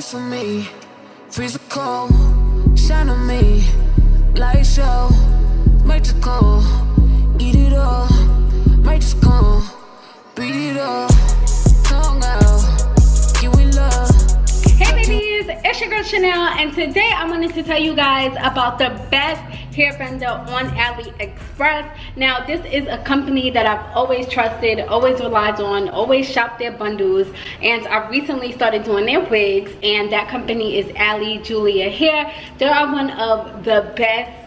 Ice on me, freeze the cold, shine on me, light show, go, eat it all, might just beat it up, tongue out, you in love. Hey babies, it's your girl Chanel. And today I wanted to tell you guys about the best hair vendor on AliExpress. Now this is a company that I've always trusted, always relied on, always shopped their bundles and I recently started doing their wigs and that company is Ali Julia Hair. They are one of the best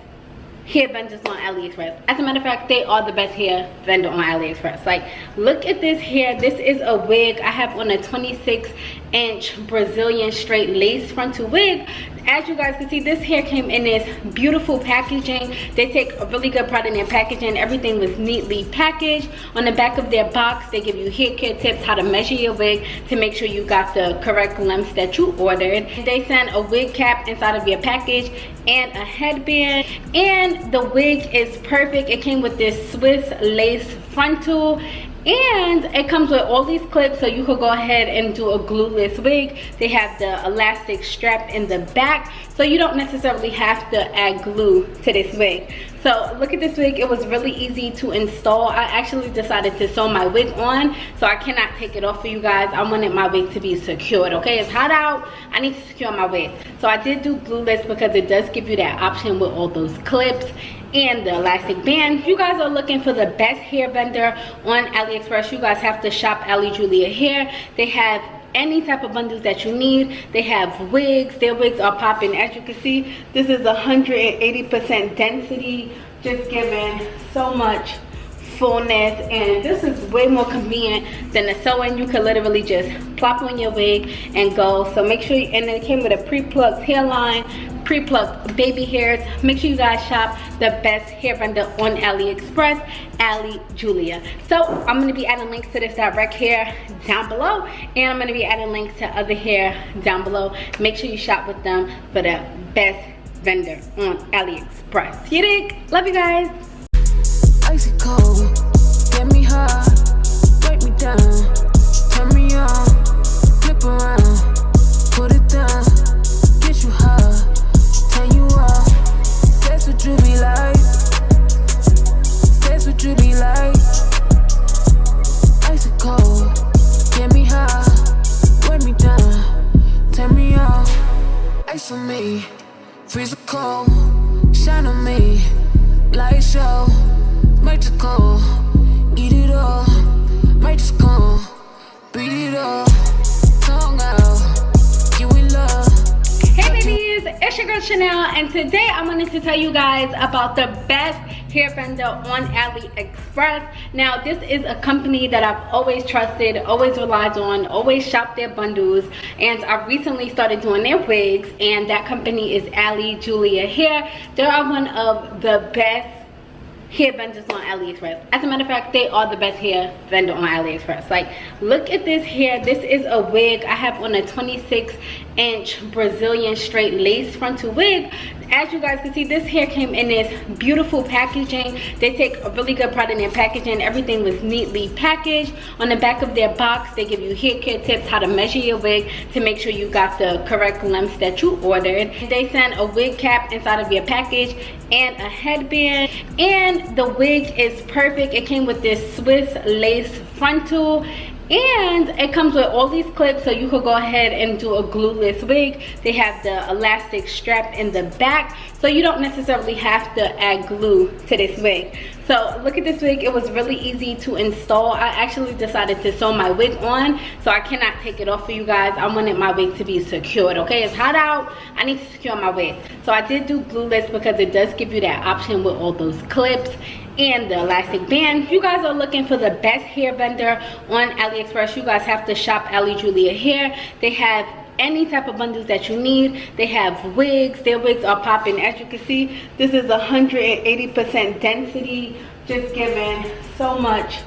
hair vendors on AliExpress. As a matter of fact, they are the best hair vendor on AliExpress. Like, look at this hair. This is a wig. I have on a 26 inch Brazilian straight lace frontal wig. As you guys can see this hair came in this beautiful packaging. They take a really good pride in their packaging. Everything was neatly packaged. On the back of their box they give you hair care tips how to measure your wig to make sure you got the correct lengths that you ordered. They send a wig cap inside of your package and a headband. And the wig is perfect. It came with this swiss lace frontal and it comes with all these clips so you could go ahead and do a glueless wig. They have the elastic strap in the back so you don't necessarily have to add glue to this wig. So look at this wig. It was really easy to install. I actually decided to sew my wig on so i cannot take it off for you guys. I wanted my wig to be secured okay? It's hot out. I need to secure my wig. So i did do glueless because it does give you that option with all those clips and the elastic band. You guys are looking for the best hair vendor on aliexpress. You guys have to shop ali julia hair. They have any type of bundles that you need. They have wigs. Their wigs are popping. As you can see this is 180 percent density just giving so much fullness. And this is way more convenient than the sew-in. You can literally just plop on your wig and go. So make sure you, and it came with a pre-plucked hairline pre-plucked baby hairs. Make sure you guys shop the best hair vendor on aliexpress ali julia so i'm going to be adding links to this direct hair down below and i'm going to be adding links to other hair down below. Make sure you shop with them for the best vendor on aliexpress. You dig love you guys. Icy cold, get me break me down, show. Might just go, eat it all, might just go, beat it love. Hey babies, it's your girl Chanel. And today I wanted to tell you guys about the best hair vendor on AliExpress. Now this is a company that I've always trusted, always relied on, always shopped their bundles. And I recently started doing their wigs. And that company is Ali Julia Hair. They are one of the best hair vendors on AliExpress. As a matter of fact, they are the best hair vendor on AliExpress. Like, look at this hair. This is a wig. I have on a 26 inch Brazilian straight lace frontal wig. As you guys can see, this hair came in this beautiful packaging. They take a really good pride in their packaging. Everything was neatly packaged. On the back of their box, they give you hair care tips, how to measure your wig to make sure you got the correct lengths that you ordered. They send a wig cap inside of your package and a headband. And the wig is perfect. It came with this Swiss lace frontal and it comes with all these clips so you could go ahead and do a glueless wig. They have the elastic strap in the back so you don't necessarily have to add glue to this wig. So look at this wig. It was really easy to install. I actually decided to sew my wig on so i cannot take it off for you guys. I wanted my wig to be secured okay? It's hot out. I need to secure my wig. So i did do glueless because it does give you that option with all those clips and the elastic band. You guys are looking for the best hair vendor on aliexpress. You guys have to shop ali julia hair. They have any type of bundles that you need. They have wigs. Their wigs are popping. As you can see this is 180 percent density just giving so much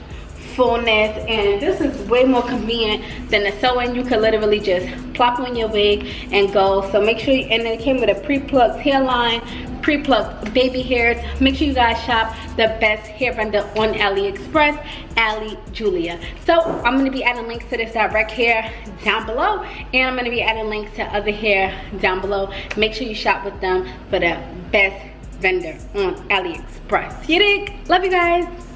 fullness and this is way more convenient than the sew-in you could literally just plop on your wig and go. So make sure you, and it came with a pre-plucked hairline pre-plucked baby hairs. Make sure you guys shop the best hair vendor on aliexpress ali julia so i'm going to be adding links to this direct hair down below and i'm going to be adding links to other hair down below. Make sure you shop with them for the best vendor on aliexpress. You dig? Love you guys